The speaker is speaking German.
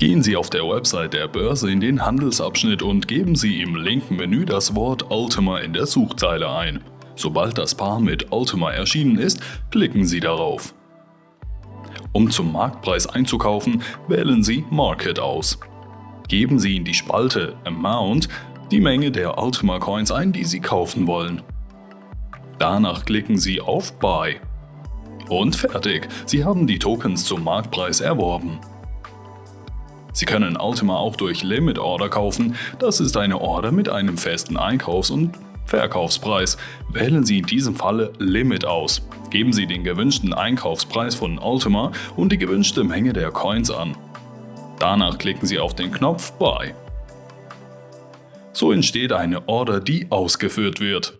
Gehen Sie auf der Website der Börse in den Handelsabschnitt und geben Sie im linken Menü das Wort Ultima in der Suchzeile ein. Sobald das Paar mit Ultima erschienen ist, klicken Sie darauf. Um zum Marktpreis einzukaufen, wählen Sie Market aus. Geben Sie in die Spalte Amount die Menge der Ultima Coins ein, die Sie kaufen wollen. Danach klicken Sie auf Buy. Und fertig, Sie haben die Tokens zum Marktpreis erworben. Sie können Ultima auch durch Limit Order kaufen, das ist eine Order mit einem festen Einkaufs- und Verkaufspreis. Wählen Sie in diesem Falle Limit aus. Geben Sie den gewünschten Einkaufspreis von Ultima und die gewünschte Menge der Coins an. Danach klicken Sie auf den Knopf Buy. So entsteht eine Order, die ausgeführt wird.